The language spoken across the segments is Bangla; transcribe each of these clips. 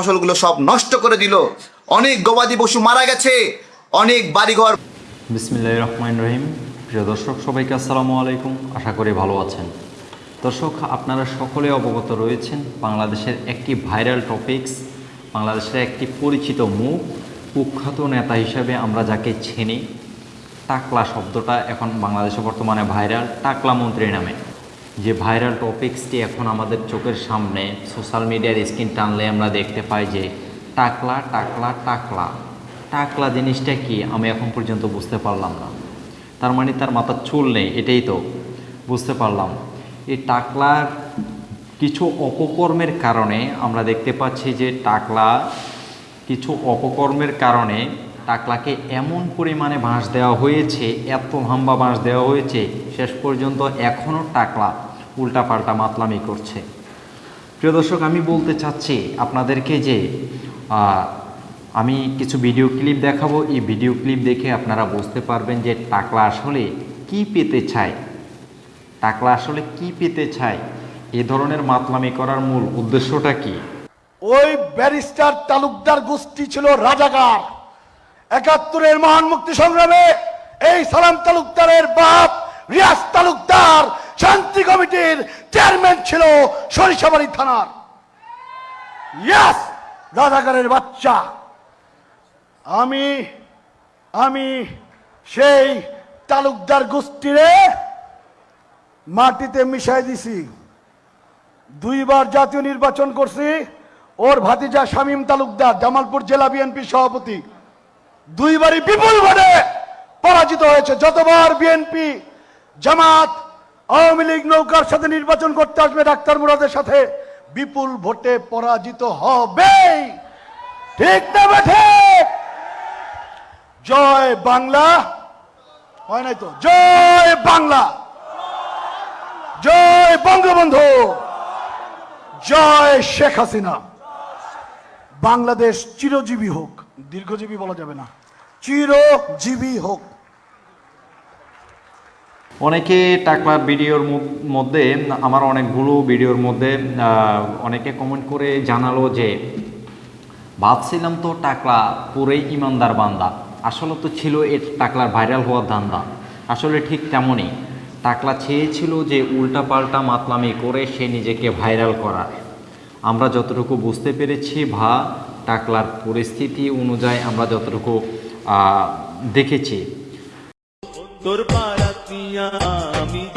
ফসলগুলো সব নষ্ট করে দিল। অনেক গবাদি পশু মারা গেছে, অনেক বাড়িঘর বিসমিল্লাহ রহমান রহিম। প্রিয় দর্শক, সবাইকে আসসালামু আলাইকুম। আশা করি ভালো আছেন। দর্শক, আপনারা সকলে অবগত রয়েছেন, বাংলাদেশের একটি ভাইরাল টপিকস, বাংলাদেশের একটি পরিচিত মুখ, কুখ্যাত নেতা হিসাবে আমরা যাকে চিনি। টাকলা শব্দটা এখন বাংলাদেশে বর্তমানে ভাইরাল, টাকলা মন্ত্রী নামে। যে ভাইরাল টপিক্সটি এখন আমাদের চোখের সামনে সোশ্যাল মিডিয়ার স্ক্রিন টানলে আমরা দেখতে পাই যে টাকলা টাকলা টাকলা। টাকলা জিনিসটা কি? আমি এখন পর্যন্ত বুঝতে পারলাম না। তার মানে তার মাথার চুল নেই, এটাই তো। বুঝতে পারলাম। এই টাকলার কিছু অপকর্মের কারণে আমরা দেখতে পাচ্ছি যে টাকলা কিছু অপকর্মের কারণে টাকলাকে এমন পরিমাণে বাঁশ দেওয়া হয়েছে, এত লম্বা বাঁশ দেওয়া হয়েছে, শেষ পর্যন্ত এখনও টাকলা উল্টাপাল্টা মাতলামি করছে। প্রিয় দর্শক, আমি বলতে চাচ্ছি আপনাদেরকে যে আমি কিছু ভিডিও ক্লিপ দেখাবো। এই ভিডিও ক্লিপ দেখে আপনারা বুঝতে পারবেন যে টাকলা আসলে কি পেতে চায়। টাকলা আসলে কি পেতে চায়? এ ধরনের মাতলামি করার মূল উদ্দেশ্যটা কি? ওই ব্যারিস্টার তালুকদার গোষ্ঠী ছিল রাজাকার। একাত্তরের মহান মুক্তি সংগ্রামে এই সালাম তালুকদারের বাপ রিয়াজ তালুকদার শান্তি কমিটির চেয়ারম্যান ছিল সরিষাবাড়ি থানার। ইয়াস রাজাকারের বাচ্চা। আমি আমি সেই তালুকদার গোষ্ঠীরে মাটিতে মিশাই দিছি। দুইবার জাতীয় নির্বাচন করছি, ওর ভাতিজা শামীম তালুকদার, জামালপুর জেলা বিএনপি সভাপতি। দুইবারই বিপুল ভোটে পরাজিত হয়েছে। যতবার বিএনপি জামাত আওয়ামী লীগ নৌকার সাথে নির্বাচন করতে আসবে ডাক্তার মুরাদের সাথে। বিপুল ভোটে পরাজিত হবে। ঠিক না বেঠে? জয় বাংলা। হয় নাই তো? জয় বাংলা। জয় বঙ্গবন্ধু। জয় শেখ হাসিনা। বাংলাদেশ চিরজীবী হোক। দীর্ঘজীবী বলা যাবে না। চিরজীবী হোক। অনেকে টাকলার ভিডিওর মধ্যে, আমার অনেকগুলো ভিডিওর মধ্যে অনেকে কমেন্ট করে জানালো যে, ভাবছিলাম তো টাকলা পুরোই ইমানদার বান্দা। আসলে তো ছিল এর টাকলার ভাইরাল হওয়ার ধান্দা। আসলে ঠিক তেমনই। টাকলা চেয়েছিল যে উল্টাপাল্টা মাতলামি করে সে নিজেকে ভাইরাল করার। আমরা যতটুকু বুঝতে পেরেছি, ভা, টাকলার পরিস্থিতি অনুযায়ী আমরা যতটুকু দেখেছি। তোর পারাত নিয়া আমি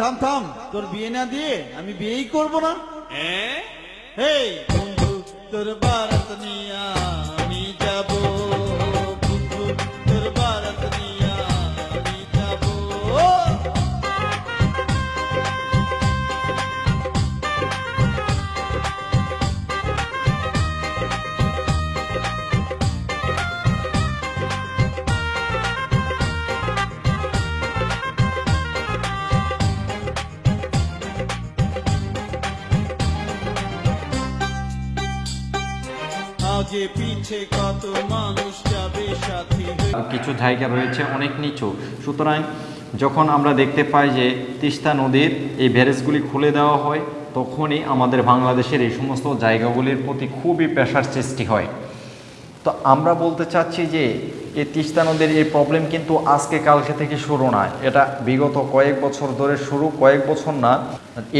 থাম থাম তোর বিয়ে না দিয়ে আমি বিয়েই করব না। হ্যাঁ হেই বন্ধু তোর বারাত নিয়ে আমি যাব। কিছু জায়গা রয়েছে, অনেক নিচু। সুতরাং যখন আমরা দেখতে পাই যে তিস্তা নদীর এই ব্যারেজগুলি খুলে দেওয়া হয়, তখনই আমাদের বাংলাদেশের এই সমস্ত জায়গাগুলির প্রতি খুবই পেশার সৃষ্টি হয়। তো আমরা বলতে চাচ্ছি যে এই তিস্তা নদীর এই প্রবলেম কিন্তু আজকে কালকে থেকে শুরু না। এটা বিগত কয়েক বছর ধরে শুরু, কয়েক বছর না।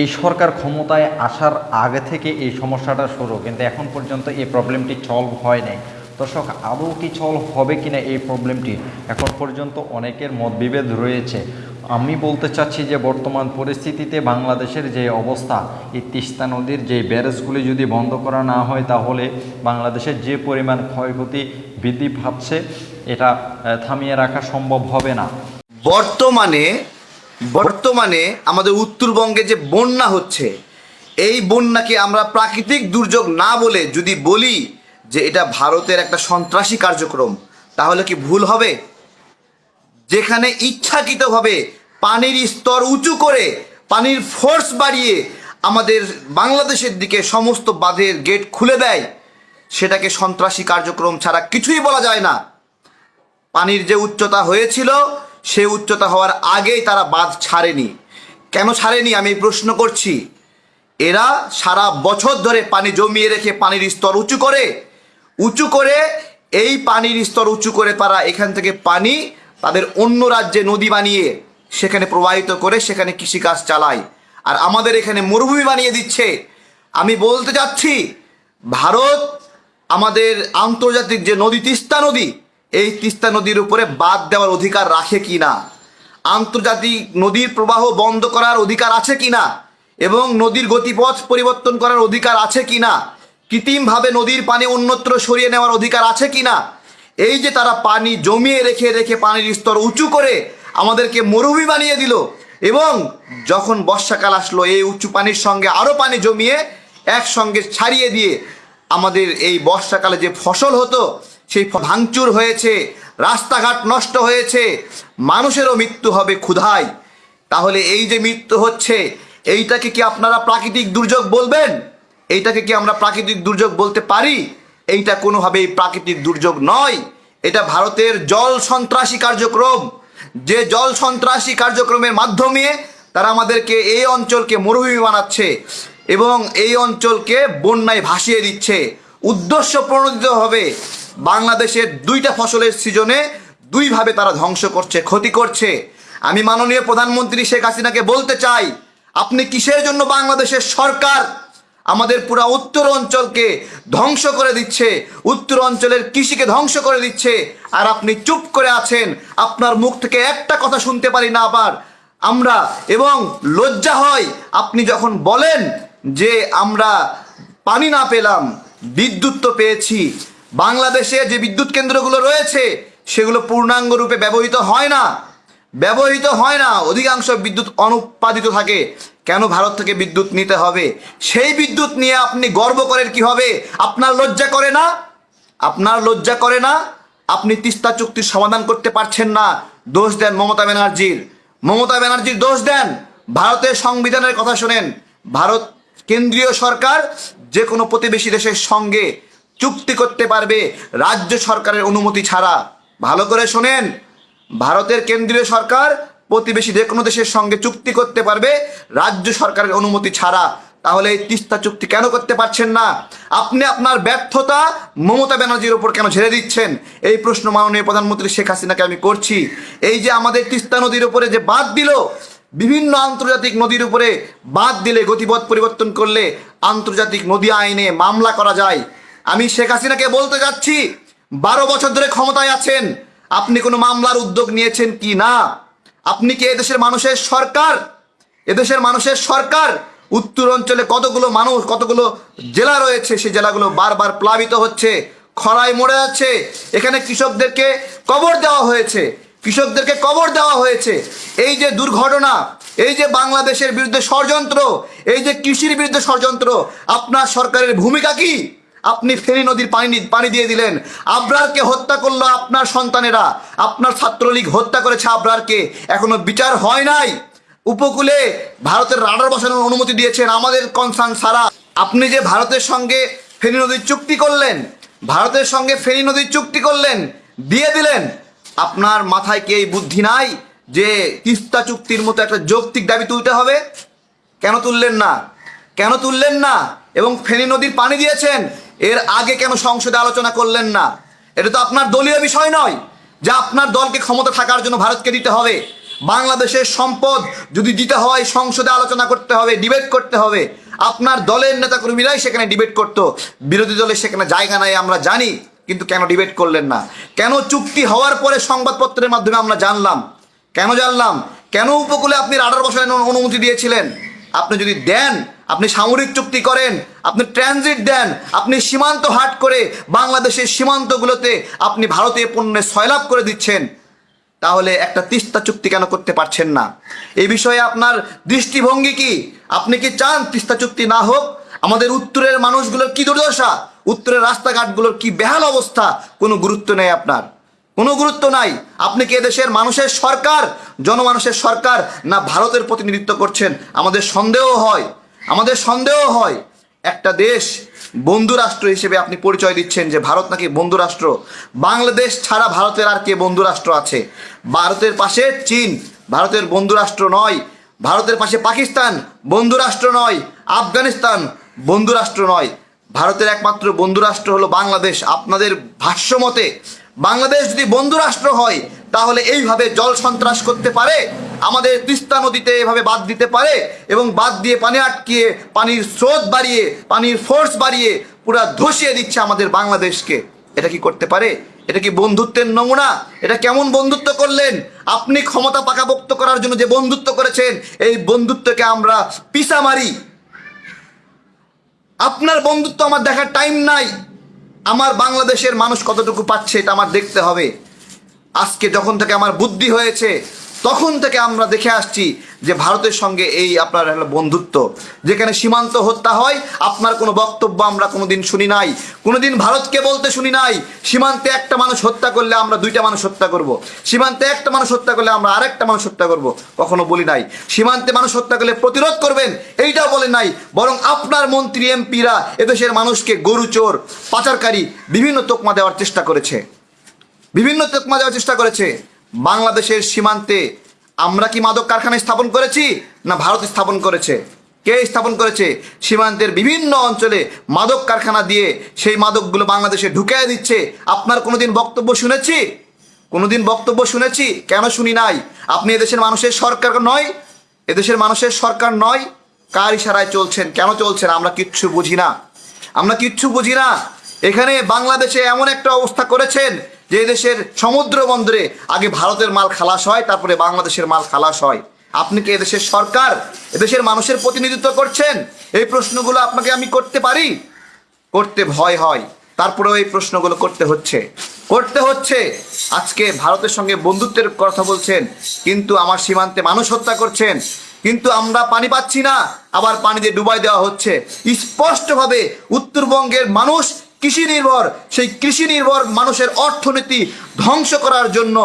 এই সরকার ক্ষমতায় আসার আগে থেকে এই সমস্যাটা শুরু, কিন্তু এখন পর্যন্ত এই প্রবলেমটি সলভ হয় নাই। দর্শক, আদৌ কি সলভ হবে কিনা এই প্রবলেমটি এখন পর্যন্ত অনেকের মতবিভেদ রয়েছে। আমি বলতে চাচ্ছি যে বর্তমান পরিস্থিতিতে বাংলাদেশের যে অবস্থা, এই তিস্তা নদীর যে ব্যারেজগুলি যদি বন্ধ করা না হয়, তাহলে বাংলাদেশের যে পরিমাণ ক্ষয়ক্ষতি বৃদ্ধি পাচ্ছে এটা থামিয়ে রাখা সম্ভব হবে না। বর্তমানে বর্তমানে আমাদের উত্তরবঙ্গে যে বন্যা হচ্ছে, এই বন্যাকে আমরা প্রাকৃতিক দুর্যোগ না বলে যদি বলি যে এটা ভারতের একটা সন্ত্রাসী কার্যক্রম, তাহলে কি ভুল হবে? যেখানে ইচ্ছাকৃতভাবে পানির স্তর উঁচু করে পানির ফোর্স বাড়িয়ে আমাদের বাংলাদেশের দিকে সমস্ত বাঁধের গেট খুলে দেয়, সেটাকে সন্ত্রাসী কার্যক্রম ছাড়া কিছুই বলা যায় না। পানির যে উচ্চতা হয়েছিল, সে উচ্চতা হওয়ার আগেই তারা বাঁধ ছাড়েনি। কেন ছাড়েনি? আমি প্রশ্ন করছি। এরা সারা বছর ধরে পানি জমিয়ে রেখে পানির স্তর উঁচু করে উঁচু করে এই পানির স্তর উঁচু করে তারা এখান থেকে পানি তাদের অন্য রাজ্যে নদী বানিয়ে সেখানে প্রবাহিত করে সেখানে কৃষিকাজ চালায়। আর আমাদের এখানে মরুভূমি বানিয়ে দিচ্ছে। আমি বলতে চাচ্ছি, ভারত আমাদের আন্তর্জাতিক যে নদী, তিস্তা নদী এই তিস্তা নদীর উপরে বাদ দেওয়ার অধিকার রাখে কি না আন্তর্জাতিক নদীর প্রবাহ বন্ধ করার অধিকার আছে কি না এবং নদীর গতিপথ পরিবর্তন করার অধিকার আছে কি না কৃত্রিমভাবে নদীর পানি অন্যত্র সরিয়ে নেওয়ার অধিকার আছে কি না এই যে তারা পানি জমিয়ে রেখে রেখে পানির স্তর উঁচু করে আমাদেরকে মরুভূমি বানিয়ে দিল এবং যখন বর্ষাকাল আসলো, এই উঁচু পানির সঙ্গে আরও পানি জমিয়ে একসঙ্গে ছাড়িয়ে দিয়ে আমাদের এই বর্ষাকালে যে ফসল হতো সেই ভাঙচুর হয়েছে, রাস্তাঘাট নষ্ট হয়েছে, মানুষেরও মৃত্যু হবে ক্ষুধায়। তাহলে এই যে মৃত্যু হচ্ছে, এইটাকে কি আপনারা প্রাকৃতিক দুর্যোগ বলবেন? এইটাকে কি আমরা প্রাকৃতিক দুর্যোগ বলতে পারি? এইটা কোনোভাবেই প্রাকৃতিক দুর্যোগ নয়। এটা ভারতের জল সন্ত্রাসী কার্যক্রম। যে জল সন্ত্রাসী কার্যক্রমের মাধ্যমে তারা আমাদেরকে এই অঞ্চলকে মরুভূমি বানাচ্ছে এবং এই অঞ্চলকে বন্যায় ভাসিয়ে দিচ্ছে। উদ্দেশ্য প্রণোদিত হবে। বাংলাদেশের দুইটা ফসলের সিজনে দুইভাবে তারা ধ্বংস করছে, ক্ষতি করছে। আমি মাননীয় প্রধানমন্ত্রী শেখ হাসিনাকে বলতে চাই, আপনি কিসের জন্য বাংলাদেশের সরকার আমাদের পুরা উত্তর অঞ্চলকে ধ্বংস করে দিচ্ছে, উত্তর অঞ্চলের কৃষিকে ধ্বংস করে দিচ্ছে, আর আপনি চুপ করে আছেন, আপনার মুখ থেকে একটা কথা শুনতে পারি না আবার। আমরা এবং লজ্জা হয়, আপনি যখন বলেন যে আমরা পানি না পেলাম, বিদ্যুৎ তো পেয়েছি বাংলাদেশে যে বিদ্যুৎ কেন্দ্রগুলো রয়েছে, সেগুলো পূর্ণাঙ্গ রূপে ব্যবহৃত হয় না। ব্যবহৃত হয় না, অধিকাংশ বিদ্যুৎ অনুৎপাদিত থাকে। কেন ভারত থেকে বিদ্যুৎ নিতে হবে? সেই বিদ্যুৎ নিয়ে আপনি গর্ব করেন কি হবে? আপনার লজ্জা করে না? আপনার লজ্জা করে না? আপনি তিস্তা চুক্তির সমাধান করতে পারছেন না। দোষ দেন মমতা ব্যানার্জির। মমতা ব্যানার্জির দোষ দেন। ভারতের সংবিধানের কথা শোনেন। ভারত কেন্দ্রীয় সরকার যে কোনো প্রতিবেশী দেশের সঙ্গে চুক্তি করতে পারবে রাজ্য সরকারের অনুমতি ছাড়া। ভালো করে শোনেন, ভারতের কেন্দ্রীয় সরকার প্রতিবেশী যে কোনো দেশের সঙ্গে চুক্তি করতে পারবে রাজ্য সরকারের অনুমতি ছাড়া। তাহলে এই তিস্তা চুক্তি কেন করতে পারছেন না? আপনি আপনার ব্যর্থতা মমতা ব্যানার্জির উপর কেন ঝেড়ে দিচ্ছেন? এই প্রশ্ন মাননীয় প্রধানমন্ত্রী শেখ হাসিনাকে আমি করছি। এই যে আমাদের তিস্তা নদীর উপরে যে বাদ দিল, বিভিন্ন আন্তর্জাতিক নদীর উপরে বাদ দিলে গতিপথ পরিবর্তন করলে আন্তর্জাতিক নদী আইনে মামলা করা যায়। আমি শেখ হাসিনাকে বলতে যাচ্ছি, বারো বছর ধরে ক্ষমতায় আছেন, আপনি কোনো মামলার উদ্যোগ নিয়েছেন কি না? আপনি কি এদেশের মানুষের সরকার? এদেশের মানুষের সরকার উত্তর অঞ্চলে কতগুলো মানুষ, কতগুলো জেলা রয়েছে, সেই জেলাগুলো বারবার প্লাবিত হচ্ছে, খরায় মরে যাচ্ছে এখানে কৃষকদেরকে কবর দেওয়া হয়েছে, কৃষকদেরকে কবর দেওয়া হয়েছে। এই যে দুর্ঘটনা, এই যে বাংলাদেশের বিরুদ্ধে ষড়যন্ত্র, এই যে কৃষির বিরুদ্ধে ষড়যন্ত্র, আপনার সরকারের ভূমিকা কি? আপনি ফেনী নদীর পানি পানি দিয়ে দিলেন। আবরারকে হত্যা করল আপনার সন্তানেরা। আপনার ছাত্রলীগ হত্যা করেছে আবরারকে। এখনও বিচার হয় নাই। উপকূলে ভারতের রাডার বসানোর অনুমতি দিয়েছেন আমাদের কনসার্ন সারা। আপনি যে ভারতের সঙ্গে ফেনী নদীর চুক্তি করলেন, ভারতের সঙ্গে ফেনী নদীর চুক্তি করলেন, দিয়ে দিলেন, আপনার মাথায় কি এই বুদ্ধি নাই যে তিস্তা চুক্তির মতো একটা যৌক্তিক দাবি তুলতে হবে? কেন তুললেন না? কেন তুললেন না? এবং ফেনী নদীর পানি দিয়েছেন এর আগে কেন সংসদে আলোচনা করলেন না? এটা তো আপনার দলীয় বিষয় নয় যে আপনার দলকে ক্ষমতা থাকার জন্য ভারতকে দিতে হবে। বাংলাদেশের সম্পদ যদি দিতে হয়, সংসদে আলোচনা করতে হবে ডিবেট করতে হবে। আপনার দলের নেতাকর্মীরাই সেখানে ডিবেট করতো। বিরোধী দলের সেখানে জায়গা নাই, আমরা জানি, কিন্তু কেন ডিবেট করলেন না? কেন চুক্তি হওয়ার পরে সংবাদপত্রের মাধ্যমে আমরা জানলাম? কেন জানলাম? কেন উপকূলে আপনি রাডার বসানোর অনুমতি দিয়েছিলেন? আপনি যদি দেন আপনি সামরিক চুক্তি করেন, আপনি ট্রানজিট দেন, আপনি সীমান্ত হাট করে বাংলাদেশের সীমান্তগুলোতে আপনি ভারতীয় পণ্যের সয়লাভ করে দিচ্ছেন, তাহলে একটা তিস্তা চুক্তি কেন করতে পারছেন না? এই বিষয়ে আপনার দৃষ্টিভঙ্গি কি? আপনি কি চান তিস্তা চুক্তি না হোক? আমাদের উত্তরের মানুষগুলোর কি দুর্দশা? উত্তরের রাস্তাঘাটগুলোর কি বেহাল অবস্থা? কোনো গুরুত্ব নেই আপনার। কোনো গুরুত্ব নাই। আপনি কি এদেশের মানুষের সরকার? জনমানুষের সরকার না ভারতের প্রতিনিধিত্ব করছেন? আমাদের সন্দেহ হয়। আমাদের সন্দেহ হয়, একটা দেশ বন্ধু রাষ্ট্র হিসেবে আপনি পরিচয় দিচ্ছেন যে ভারত নাকি বন্ধু রাষ্ট্র। বাংলাদেশ ছাড়া ভারতের আর কে বন্ধু রাষ্ট্র আছে? ভারতের পাশে চীন, ভারতের বন্ধু রাষ্ট্র নয়। ভারতের পাশে পাকিস্তান, বন্ধু রাষ্ট্র নয়। আফগানিস্তান, বন্ধু রাষ্ট্র নয়। ভারতের একমাত্র বন্ধু রাষ্ট্র হলো বাংলাদেশ। আপনাদের ভাষ্য মতে, বাংলাদেশ যদি বন্ধু রাষ্ট্র হয়, তাহলে এইভাবে জল সন্ত্রাস করতে পারে? আমাদের তিস্তা নদীতে এভাবে বাদ দিতে পারে এবং বাদ দিয়ে পানি আটকিয়ে, পানির স্রোত বাড়িয়ে, পানির ফোর্স বাড়িয়ে পুরা ধসিয়ে দিচ্ছে আমাদের বাংলাদেশকে। এটা কি করতে পারে? এটা কি বন্ধুত্বের নমুনা? এটা কেমন বন্ধুত্ব করলেন? আপনি ক্ষমতা পাকাপোক্ত করার জন্য যে বন্ধুত্ব করেছেন, এই বন্ধুত্বকে আমরা পিসা মারি। আপনার বন্ধুত্ব আমার দেখার টাইম নাই। আমার বাংলাদেশের মানুষ কতটুকু পাচ্ছে এটা আমার দেখতে হবে। আজকে যখন থেকে আমার বুদ্ধি হয়েছে তখন থেকে আমরা দেখে আসছি যে ভারতের সঙ্গে এই আপনার বন্ধুত্ব, যেখানে সীমান্ত হত্যা হয়, আপনার কোনো বক্তব্য আমরা কোনো দিন শুনি নাই। কোনো দিন ভারতকে বলতে শুনি নাই, সীমান্তে একটা মানুষ হত্যা করলে আমরা দুইটা মানুষ হত্যা করব। সীমান্তে একটা মানুষ হত্যা করলে আমরা আরেকটা মানুষ হত্যা করব। কখনো বলি নাই। সীমান্তে মানুষ হত্যা করলে প্রতিরোধ করবেন, এইটাও বলেন নাই। বরং আপনার মন্ত্রী, এমপিরা এদেশের মানুষকে গরু, চোর, পাচারকারী বিভিন্ন তোকমা দেওয়ার চেষ্টা করেছে। বিভিন্ন তোকমা দেওয়ার চেষ্টা করেছে। বাংলাদেশের সীমান্তে আমরা কি মাদক কারখানা স্থাপন করেছি না ভারত স্থাপন করেছে? কে স্থাপন করেছে? সীমান্তের বিভিন্ন অঞ্চলে মাদক কারখানা দিয়ে সেই মাদকগুলো বাংলাদেশে ঢুকিয়ে দিচ্ছে। আপনার কোনোদিন বক্তব্য শুনেছি? কোনোদিন বক্তব্য শুনেছি? কেন শুনি নাই? আপনি এদেশের মানুষের সরকার নয়। এদেশের মানুষের সরকার নয়। কার ইশারায় চলছেন? কেন চলছেন? আমরা কিচ্ছু বুঝি না। আমরা কিচ্ছু বুঝি না। এখানে বাংলাদেশে এমন একটা অবস্থা করেছেন যে দেশের সমুদ্র বন্দরে আগে ভারতের মাল খালাস হয়, তারপরে বাংলাদেশের মাল খালাস হয়। আপনি কি এদেশের সরকার? এদেশের মানুষের প্রতিনিধিত্ব করছেন? এই প্রশ্নগুলো আপনাকে আমি করতে পারি? করতে ভয় হয়। তারপরেও এই প্রশ্নগুলো করতে হচ্ছে। করতে হচ্ছে। আজকে ভারতের সঙ্গে বন্ধুত্বের কথা বলছেন, কিন্তু আমার সীমান্তে মানুষ হত্যা করছেন। কিন্তু আমরা পানি পাচ্ছি না। আবার পানি দিয়ে ডুবাই দেওয়া হচ্ছে। স্পষ্টভাবে উত্তরবঙ্গের মানুষ কৃষি নির্ভর, সেই কৃষি নির্ভর মানুষের অর্থনীতি ধ্বংস করার জন্য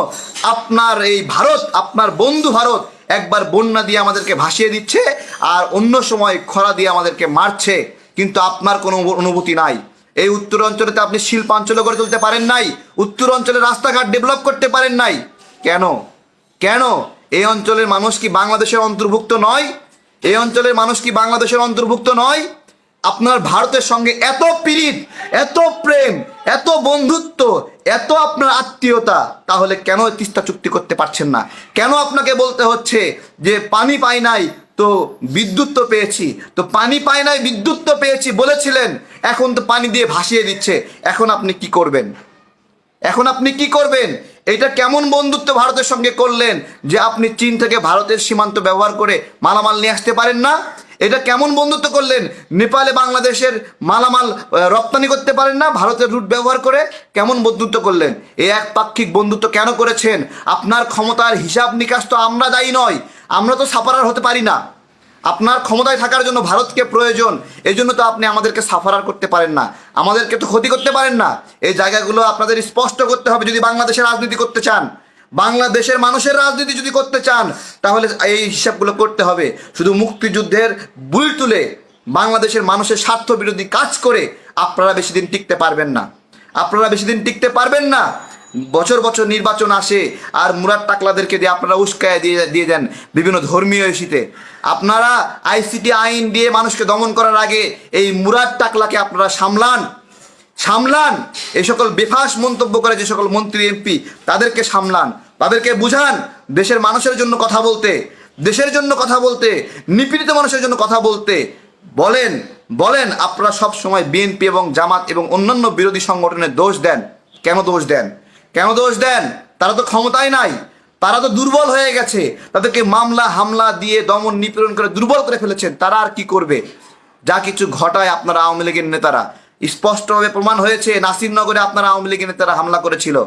আপনার এই ভারত, আপনার বন্ধু ভারত একবার বন্যা দিয়ে আমাদেরকে ভাসিয়ে দিচ্ছে আর অন্য সময় খরা দিয়ে আমাদেরকে মারছে। কিন্তু আপনার কোনো অনুভূতি নাই। এই উত্তর অঞ্চলেতে আপনি শিল্পাঞ্চল গড়ে তুলতে পারেন নাই, উত্তর অঞ্চলে রাস্তাঘাট ডেভেলপ করতে পারেন নাই। কেন? কেন? এই অঞ্চলের মানুষ কি বাংলাদেশের অন্তর্ভুক্ত নয়? এই অঞ্চলের মানুষ কি বাংলাদেশের অন্তর্ভুক্ত নয়? আপনার ভারতের সঙ্গে এত পীড়িত, এত প্রেম, এত বন্ধুত্ব, এত আপনার আত্মীয়তা, তাহলে কেন তিস্তা চুক্তি করতে পারছেন না? কেন আপনাকে বলতে হচ্ছে যে পানি পাই নাই, তো বিদ্যুৎ তো পেয়েছি, তো পানি পাই নাই, বিদ্যুৎ তো পেয়েছি বলেছিলেন, এখন তো পানি দিয়ে ভাসিয়ে দিচ্ছে, এখন আপনি কি করবেন? এখন আপনি কি করবেন? এটা কেমন বন্ধুত্ব ভারতের সঙ্গে করলেন যে আপনি চীন থেকে ভারতের সীমান্ত ব্যবহার করে মালামাল নিয়ে আসতে পারেন না? এটা কেমন বন্ধুত্ব করলেন? নেপালে বাংলাদেশের মালামাল রপ্তানি করতে পারেন না, ভারতের রুট ব্যবহার করে কেমন বন্ধুত্ব করলেন? এই এক পাক্ষিক বন্ধুত্ব কেন করেছেন? আপনার ক্ষমতার হিসাব নিকাশ তো আমরা দায়ী নয়, আমরা তো সাপারার হতে পারি না। আপনার ক্ষমতায় থাকার জন্য ভারতকে প্রয়োজন এই জন্য তো আপনি আমাদেরকে সাফারার করতে পারেন না। আমাদেরকে তো ক্ষতি করতে পারেন না। এই জায়গাগুলো আপনাদের স্পষ্ট করতে হবে যদি বাংলাদেশের রাজনীতি করতে চান। বাংলাদেশের মানুষের রাজনীতি যদি করতে চান, তাহলে এই হিসাবগুলো করতে হবে। শুধু মুক্তিযুদ্ধের বুল তুলে বাংলাদেশের মানুষের স্বার্থ বিরোধী কাজ করে আপনারা বেশি দিন টিকতে পারবেন না। আপনারা বেশি দিন টিকতে পারবেন না। বছর বছর নির্বাচন আসে আর মুরাদ টাকলাদেরকে দিয়ে আপনারা উস্কায় দিয়ে দিয়ে দেন বিভিন্ন ধর্মীয় ইস্যুতে। আপনারা আইসিটি আইন দিয়ে মানুষকে দমন করার আগে এই মুরাদ টাকলাকে আপনারা সামলান। সামলান। এই সকল বেফাস মন্তব্য করে যে সকল মন্ত্রী, এমপি, তাদেরকে সামলান। তাদেরকে বুঝান, দেশের মানুষের জন্য কথা বলতে, দেশের জন্য কথা বলতে, নিপীড়িত মানুষের জন্য কথা বলতে। বলেন বলেন, আপনারা সব সময় বিএনপি এবং জামাত এবং অন্যান্য বিরোধী সংগঠনের দোষ দেন। কেন দোষ দেন? কেন দোষ দেন? তারা তো ক্ষমতায় নাই। তারা তো দুর্বল হয়ে গেছে। তাদেরকে মামলা, হামলা দিয়ে দমন, নিপীড়ন করে দুর্বল করে ফেলেছেন। তারা আর কি করবে? যা কিছু ঘটায় আপনারা আওয়ামী লীগের নেতারা। স্পষ্টভাবে প্রমাণ হয়েছে, নাসিরনগরে আপনারা আওয়ামী লীগের নেতারা হামলা করেছিল।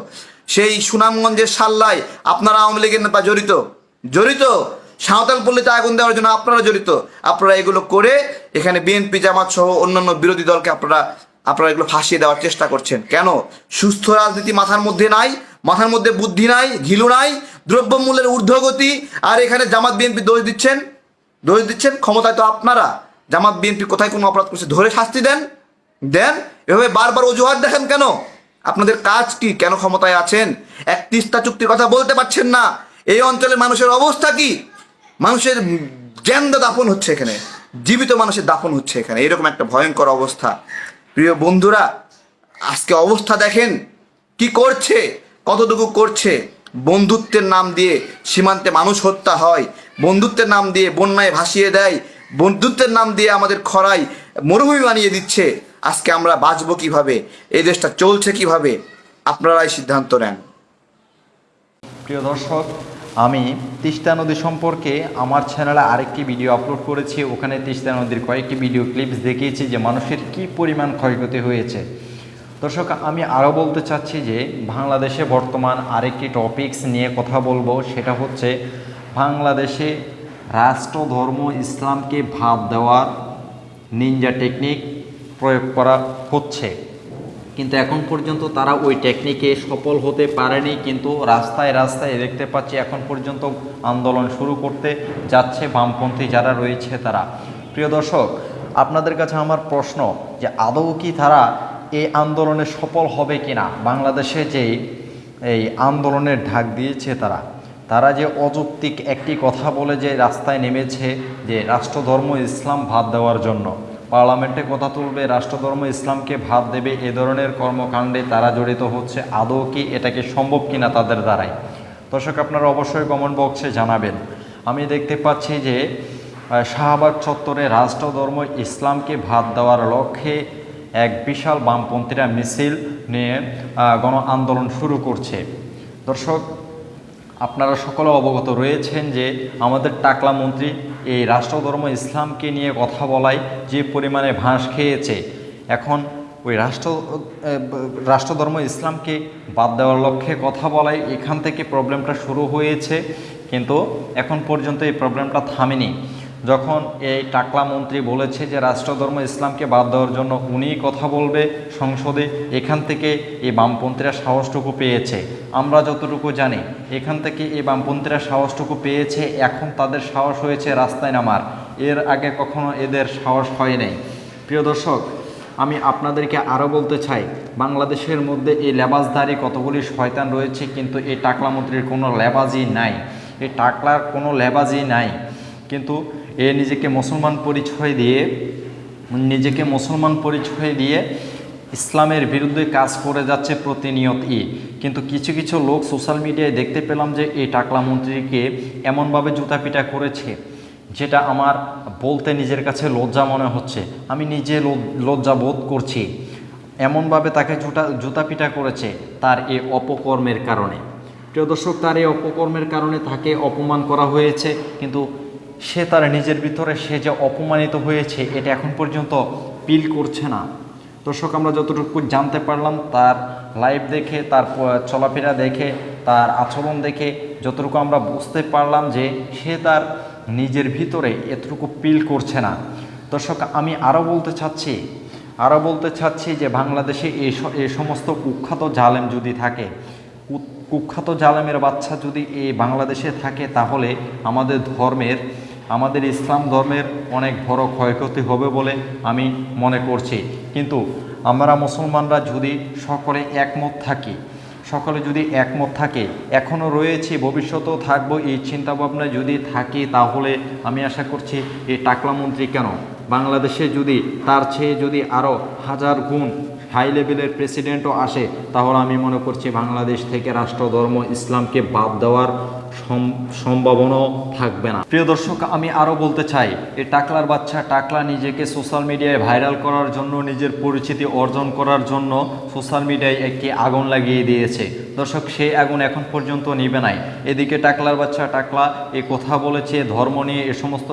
সেই সুনামগঞ্জের সাল্লায় আপনারা আওয়ামী লীগের নেতা জড়িত। জড়িত? সাঁওতাল পল্লীতে আগুন দেওয়ার জন্য আপনারা জড়িত। আপনারা এগুলো করে এখানে বিএনপি, জামাত সহ অন্যান্য বিরোধী দলকে আপনারা আপনারা এগুলো ফাঁসিয়ে দেওয়ার চেষ্টা করছেন। কেন? সুস্থ রাজনীতি মাথার মধ্যে নাই, মাথার মধ্যে বুদ্ধি নাই ঘিলু নাই, দ্রব্যমূল্যের ঊর্ধ্বগতি, আর এখানে জামাত বিএনপি দোষ দিচ্ছেন? দোষ দিচ্ছেন? ক্ষমতায় তো আপনারা। জামাত বিএনপি কোথায় কোনো অপরাধ করছে? ধরে শাস্তি দেন। দেন? এভাবে বারবার অজুহাত দেখেন কেন? আপনাদের কাজ কি? কেন ক্ষমতায় আছেন? এক তিস্তা চুক্তির কথা বলতে পারছেন না। এই অঞ্চলের মানুষের অবস্থা কি? মানুষের জ্যান্ত দাফন হচ্ছে এখানে। জীবিত মানুষের দাফন হচ্ছে এখানে। এরকম একটা ভয়ঙ্কর অবস্থা। প্রিয় বন্ধুরা, আজকে অবস্থা দেখেন। কি করছে? কতটুকু করছে? বন্ধুত্বের নাম দিয়ে সীমান্তে মানুষ হত্যা হয়। বন্ধুত্বের নাম দিয়ে বন্যায় ভাসিয়ে দেয়। বন্ধুত্বের নাম দিয়ে আমাদের খরাই মরুভূমি বানিয়ে দিচ্ছে। আজকে আমরা বাঁচবো কীভাবে? এই দেশটা চলছে কীভাবে? আপনারাই সিদ্ধান্ত নেন। প্রিয় দর্শক, আমি তিস্তা নদী সম্পর্কে আমার চ্যানেলে আরেকটি ভিডিও আপলোড করেছি। ওখানে তিস্তা নদীর কয়েকটি ভিডিও ক্লিপস দেখিয়েছি যে মানুষের কি পরিমাণ ক্ষয়ক্ষতি হয়েছে। দর্শক, আমি আরও বলতে চাচ্ছি যে বাংলাদেশে বর্তমান আরেকটি টপিকস নিয়ে কথা বলব। সেটা হচ্ছে বাংলাদেশে রাষ্ট্র ধর্ম ইসলামকে ভাব দেওয়ার নিনজা টেকনিক প্রয়োগ করা হচ্ছে। কিন্তু এখন পর্যন্ত তারা ওই টেকনিকে সফল হতে পারেনি, কিন্তু রাস্তায় রাস্তায় দেখতে পাচ্ছি এখন পর্যন্ত আন্দোলন শুরু করতে যাচ্ছে বামপন্থী যারা রয়েছে তারা। প্রিয় দর্শক, আপনাদের কাছে আমার প্রশ্ন যে আদৌ কি তারা এই আন্দোলনে সফল হবে কিনা? বাংলাদেশে যে এই আন্দোলনের ঢাক দিয়েছে তারা তারা যে অযৌক্তিক একটি কথা বলে যে রাস্তায় নেমেছে যে রাষ্ট্রধর্ম ইসলাম ভাত দেওয়ার জন্য পার্লামেন্টে কথা তুলবে, রাষ্ট্রধর্ম, ইসলামকে ভাত দেবে, এ ধরনের কর্মকাণ্ডে তারা জড়িত হচ্ছে। আদৌ কি এটাকে সম্ভব কিনা তাদের দ্বারাই? দর্শক, আপনারা অবশ্যই কমেন্ট বক্সে জানাবেন। আমি দেখতে পাচ্ছি যে শাহবাগ চত্বরে রাষ্ট্রধর্ম, ইসলামকে ভাত দেওয়ার লক্ষ্যে এক বিশাল বামপন্থীরা মিছিল নিয়ে গণ আন্দোলন শুরু করছে। দর্শক, আপনারা সকলে অবগত রয়েছেন যে আমাদের টাকলা মন্ত্রী এই রাষ্ট্রধর্ম ইসলামকে নিয়ে কথা বলায় যে পরিমাণে ভাঁস খেয়েছে, এখন ওই রাষ্ট্র রাষ্ট্রধর্ম ইসলামকে বাদ দেওয়ার লক্ষ্যে কথা বলায় এখান থেকে প্রবলেমটা শুরু হয়েছে, কিন্তু এখন পর্যন্ত এই প্রবলেমটা থামেনি। যখন এই টাকলা মন্ত্রী বলেছে যে রাষ্ট্রধর্ম ইসলামকে বাদ দেওয়ার জন্য উনিই কথা বলবে সংসদে, এখান থেকে এই বামপন্থীরা সাহসটুকু পেয়েছে। আমরা যতটুকু জানি, এখান থেকে এই বামপন্থীরা সাহসটুকু পেয়েছে, এখন তাদের সাহস হয়েছে রাস্তায় নামার। এর আগে কখনো এদের সাহস হয় নাই। প্রিয় দর্শক, আমি আপনাদেরকে আরও বলতে চাই, বাংলাদেশের মধ্যে এই লেবাসধারী কতগুলি শয়তান রয়েছে, কিন্তু এই টাকলা মন্ত্রীর কোনো লেবাজই নাই। এই টাকলার কোনো লেবাজই নাই। কিন্তু এ নিজেকে মুসলমান পরিচয় দিয়ে, নিজেকে মুসলমান পরিচয় দিয়ে ইসলামের বিরুদ্ধে কাজ করে যাচ্ছে প্রতিনিয়তই কিন্তু কিছু কিছু লোক সোশ্যাল মিডিয়ায় দেখতে পেলাম যে এই টাকলা মন্ত্রীকে এমনভাবে জুতাপিটা করেছে, যেটা আমার বলতে নিজের কাছে লজ্জা মনে হচ্ছে। আমি নিজে লজ- লজ্জা বোধ করছি। এমনভাবে তাকে জুতা জুতাপিটা করেছে তার এই অপকর্মের কারণে। প্রিয় দর্শক, তার এই অপকর্মের কারণে তাকে অপমান করা হয়েছে। কিন্তু সে তার নিজের ভিতরে সে যে অপমানিত হয়েছে, এটা এখন পর্যন্ত পিল করছে না। দর্শক, আমরা যতটুকু জানতে পারলাম, তার লাইভ দেখে, তার চলাফেরা দেখে, তার আচরণ দেখে, যতটুকু আমরা বুঝতে পারলাম যে সে তার নিজের ভিতরে এতটুকু পিল করছে না। দর্শক, আমি আরও বলতে চাচ্ছি, আরও বলতে চাচ্ছি যে বাংলাদেশে এই সমস্ত কুখ্যাত জালেম যদি থাকে, কুখ্যাত জালেমের বাচ্চা যদি এই বাংলাদেশে থাকে, তাহলে আমাদের ধর্মের আমাদের ইসলাম ধর্মের অনেক বড় ক্ষয়ক্ষতি হবে বলে আমি মনে করছি। কিন্তু আমরা মুসলমানরা যদি সকলে একমত থাকি, সকলে যদি একমত থাকে এখনও রয়েছে, ভবিষ্যতেও থাকব, এই চিন্তাভাবনা যদি থাকি, তাহলে আমি আশা করছি এই টাকলা মন্ত্রী কেন? বাংলাদেশে যদি, তার চেয়ে যদি আরও হাজার গুণ হাই লেভেলের প্রেসিডেন্টও আসে, তাহলে আমি মনে করছি বাংলাদেশ থেকে রাষ্ট্রধর্ম, ইসলামকে বাদ দেওয়ার সম্ভাবনাও থাকবে না। প্রিয় দর্শক, আমি আরও বলতে চাই, এই টাকলার বাচ্চা, টাকলা নিজেকে সোশ্যাল মিডিয়ায় ভাইরাল করার জন্য, নিজের পরিচিতি অর্জন করার জন্য সোশ্যাল মিডিয়ায় একটি আগুন লাগিয়ে দিয়েছে। দর্শক, সেই আগুন এখন পর্যন্ত নিবে নাই। এদিকে টাকলার বাচ্চা, টাকলা এ কথা বলেছে, ধর্ম নিয়ে এ সমস্ত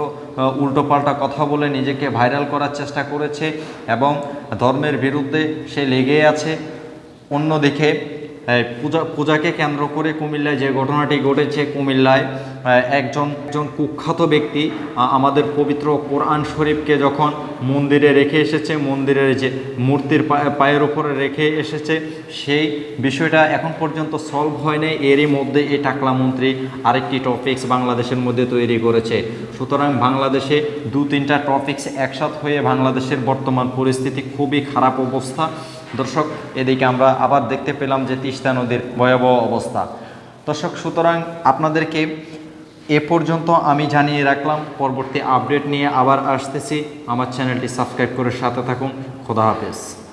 উল্টোপাল্টা কথা বলে নিজেকে ভাইরাল করার চেষ্টা করেছে এবং ধর্মের বিরুদ্ধে সে লেগে আছে। অন্যদিকে পূজা, পূজাকে কেন্দ্র করে কুমিল্লায় যে ঘটনাটি ঘটেছে, কুমিল্লায় একজন একজন কুখ্যাত ব্যক্তি আমাদের পবিত্র কোরআন শরীফকে যখন মন্দিরে রেখে এসেছে, মন্দিরের যে মূর্তির পায়ের উপরে রেখে এসেছে, সেই বিষয়টা এখন পর্যন্ত সলভ হয়নি এরই মধ্যে এই টাকলা মন্ত্রী আরেকটি টপিক্স বাংলাদেশের মধ্যে তৈরি করেছে। সুতরাং বাংলাদেশে দু তিনটা টপিক্স একসাথ হয়ে বাংলাদেশের বর্তমান পরিস্থিতি খুবই খারাপ অবস্থা। দর্শক, এদিকে আমরা আবার দেখতে পেলাম যে তিস্তা নদীর ভয়াবহ অবস্থা। দর্শক, সুতরাং আপনাদেরকে এ পর্যন্ত আমি জানিয়ে রাখলাম, পরবর্তী আপডেট নিয়ে আবার আসতেছি। আমার চ্যানেলটি সাবস্ক্রাইব করে সাথে থাকুন। খোদা হাফেজ।